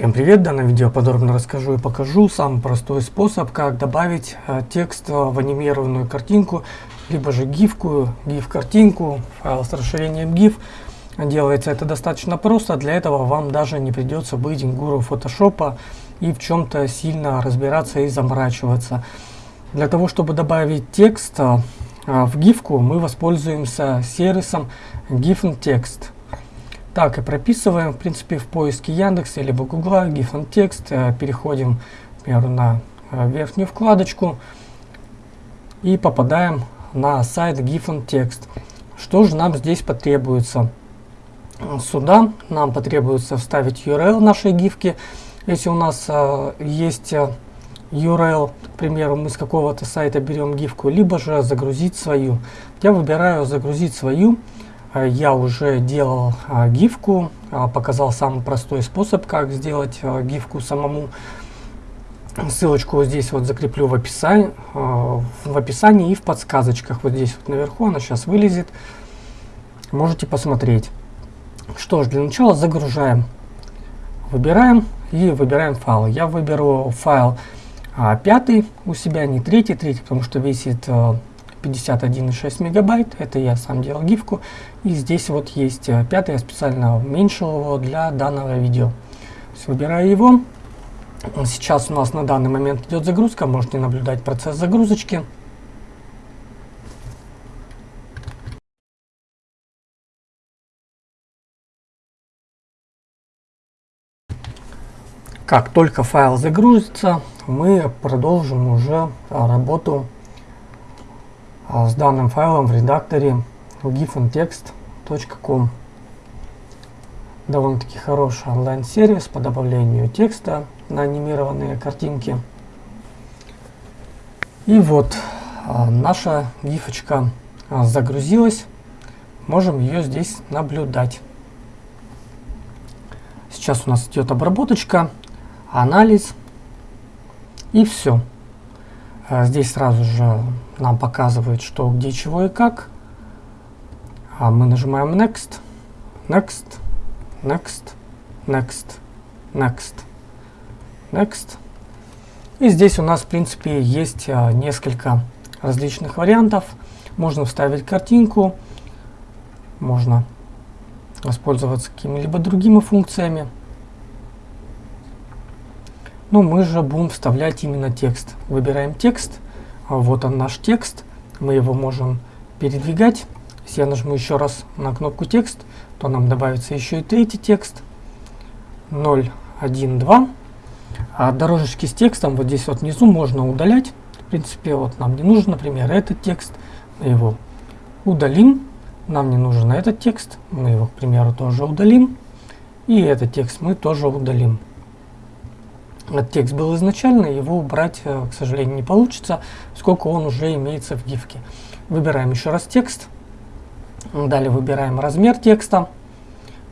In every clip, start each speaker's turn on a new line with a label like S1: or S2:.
S1: Всем привет! В данном видео подробно расскажу и покажу самый простой способ, как добавить э, текст в анимированную картинку, либо же гифку, гиф-картинку, файл с расширением GIF. Делается это достаточно просто, для этого вам даже не придется быть гуру фотошопа и в чем-то сильно разбираться и заморачиваться. Для того, чтобы добавить текст э, в гифку, мы воспользуемся сервисом GIF так и прописываем, в принципе, в поиске Яндекса либо Гугла, GIF and текст, э, переходим, например, на э, верхнюю вкладочку и попадаем на сайт GIF and текст. Что же нам здесь потребуется? Сюда нам потребуется вставить URL нашей гифки. Если у нас э, есть э, URL, к примеру, мы с какого-то сайта берем гифку, либо же загрузить свою. Я выбираю загрузить свою. Э, я уже делал а, гифку, а, показал самый простой способ, как сделать а, гифку самому. Ссылочку здесь вот закреплю в описании, в описании и в подсказочках. Вот здесь вот наверху она сейчас вылезет. Можете посмотреть. Что ж, для начала загружаем. Выбираем и выбираем файл. Я выберу файл пятый у себя, не третий, третий, потому что весит 51,6 мегабайт. Это я сам делал гифку. И здесь вот есть э, пятый, я специально уменьшил его для данного видео. выбираю его. Сейчас у нас на данный момент идет загрузка. Можете наблюдать процесс загрузочки. Как только файл загрузится, мы продолжим уже работу с данным файлом в редакторе gifandtext.com. Довольно-таки хороший онлайн-сервис по добавлению текста на анимированные картинки. И вот а, наша гифочка а, загрузилась. Можем ее здесь наблюдать. Сейчас у нас идет обработочка, анализ и все. А здесь сразу же нам показывает, что, где, чего и как. А мы нажимаем Next, Next, Next, Next, Next, Next. И здесь у нас, в принципе, есть а, несколько различных вариантов. Можно вставить картинку, можно воспользоваться какими-либо другими функциями. Но мы же будем вставлять именно текст. Выбираем текст. А вот он наш текст. Мы его можем передвигать. Если я нажму еще раз на кнопку текст, то нам добавится еще и третий текст. 0, 1, 2. А дорожечки с текстом вот здесь вот внизу можно удалять. В принципе, вот нам не нужен, например, этот текст. Мы его удалим. Нам не нужен этот текст. Мы его, к примеру, тоже удалим. И этот текст мы тоже удалим. Текст был изначально, его убрать, э, к сожалению, не получится, сколько он уже имеется в гифке. Выбираем еще раз текст. Далее выбираем размер текста.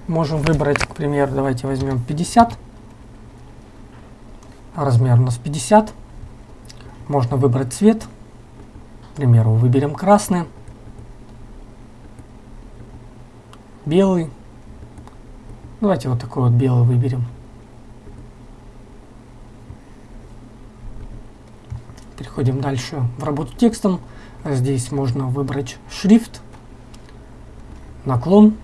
S1: Можем выбрать, к примеру, давайте возьмем 50. Размер у нас 50. Можно выбрать цвет. К примеру, выберем красный. Белый. Давайте вот такой вот белый выберем. Переходим дальше в работу текстом. Здесь можно выбрать шрифт, наклон,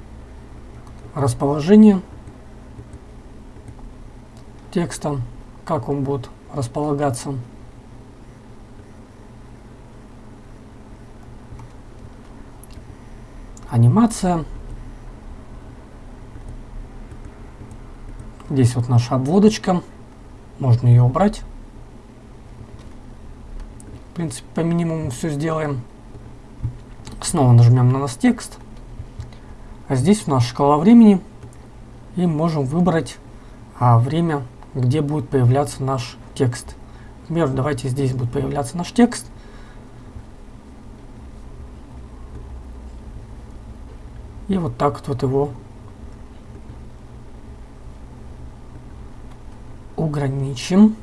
S1: расположение текста, как он будет располагаться. Анимация. Здесь вот наша обводочка. Можно ее убрать. В принципе, по минимуму все сделаем. Снова нажмем на нас текст. А здесь у нас шкала времени. И можем выбрать а, время, где будет появляться наш текст. Например, давайте здесь будет появляться наш текст. И вот так вот, его ограничим.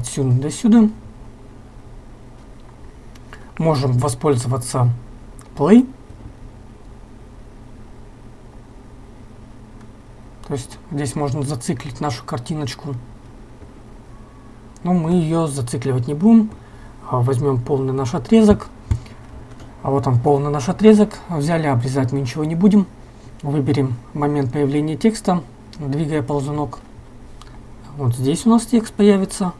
S1: Отсюда до сюда. Можем воспользоваться play. То есть здесь можно зациклить нашу картиночку. Но мы ее зацикливать не будем. А возьмем полный наш отрезок. А вот он полный наш отрезок. Взяли, обрезать мы ничего не будем. Выберем момент появления текста, двигая ползунок. Вот здесь у нас текст появится.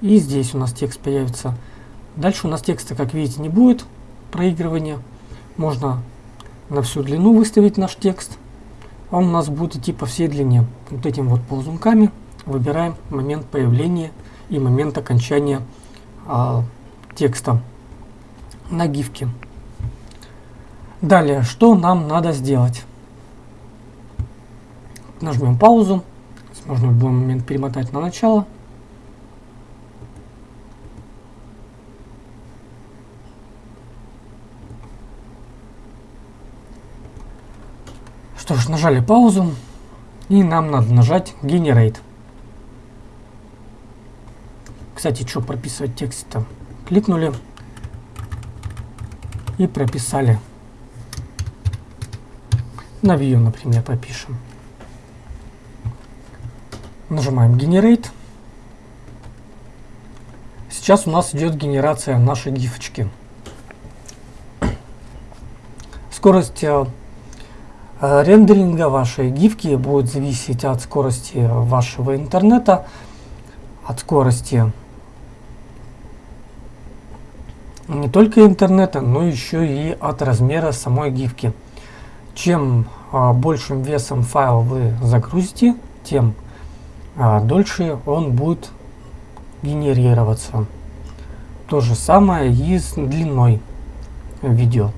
S1: И здесь у нас текст появится. Дальше у нас текста, как видите, не будет проигрывания. Можно на всю длину выставить наш текст. Он у нас будет идти по всей длине. Вот этим вот ползунками выбираем момент появления и момент окончания а, текста на гифке. Далее, что нам надо сделать? Нажмем паузу. Можно в любой момент перемотать на начало. Нажали паузу. И нам надо нажать Generate. Кстати, что прописывать текст-то? Кликнули и прописали. На View, например, пропишем. Нажимаем Generate. Сейчас у нас идет генерация нашей гифочки. Скорость э, рендеринга вашей гифки будет зависеть от скорости вашего интернета, от скорости не только интернета, но еще и от размера самой гифки. Чем а, большим весом файл вы загрузите, тем а, дольше он будет генерироваться. То же самое и с длиной видео.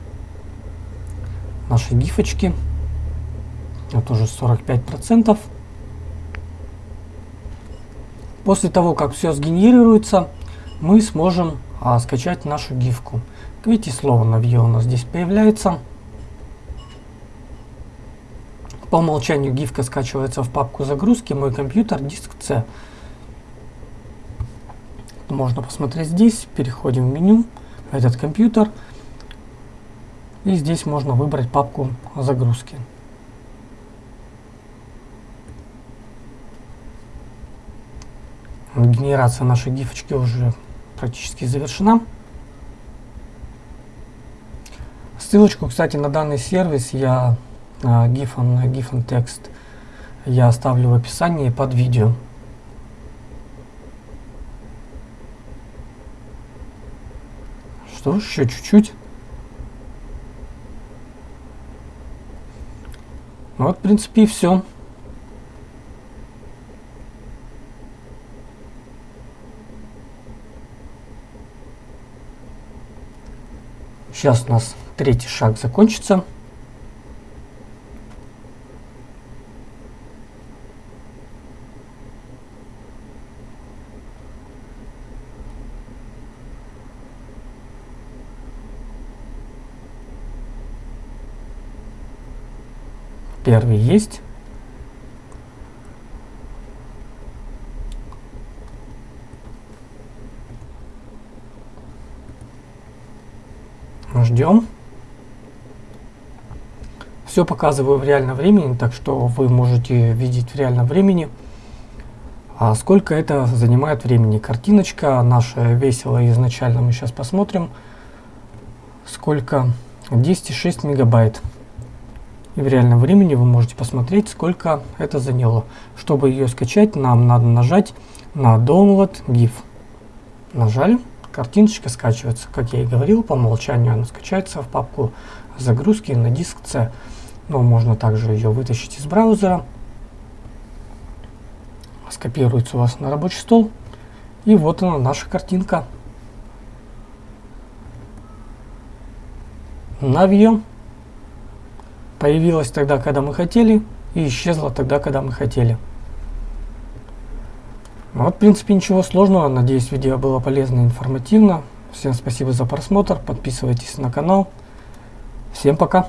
S1: Наши гифочки. Это уже 45%. После того, как все сгенерируется, мы сможем а, скачать нашу гифку. Видите, слово Navio у нас здесь появляется. По умолчанию гифка скачивается в папку загрузки «Мой компьютер», диск C. Можно посмотреть здесь. Переходим в меню, этот компьютер. И здесь можно выбрать папку загрузки. Генерация нашей гифочки уже практически завершена. Ссылочку, кстати, на данный сервис я GIF and Text я оставлю в описании под видео. Что, еще чуть-чуть. Ну вот, в принципе, и все. Сейчас у нас третий шаг закончится. Первый есть. Ждем. Все показываю в реальном времени, так что вы можете видеть в реальном времени, а сколько это занимает времени. Картиночка наша весила изначально, мы сейчас посмотрим, сколько 10,6 мегабайт. И в реальном времени вы можете посмотреть, сколько это заняло. Чтобы ее скачать, нам надо нажать на Download GIF. Нажали картиночка скачивается. Как я и говорил, по умолчанию она скачается в папку загрузки на диск C. Но можно также ее вытащить из браузера. Скопируется у вас на рабочий стол. И вот она, наша картинка. Навье появилась тогда, когда мы хотели, и исчезла тогда, когда мы хотели. Ну вот, в принципе, ничего сложного. Надеюсь, видео было полезно и информативно. Всем спасибо за просмотр. Подписывайтесь на канал. Всем пока.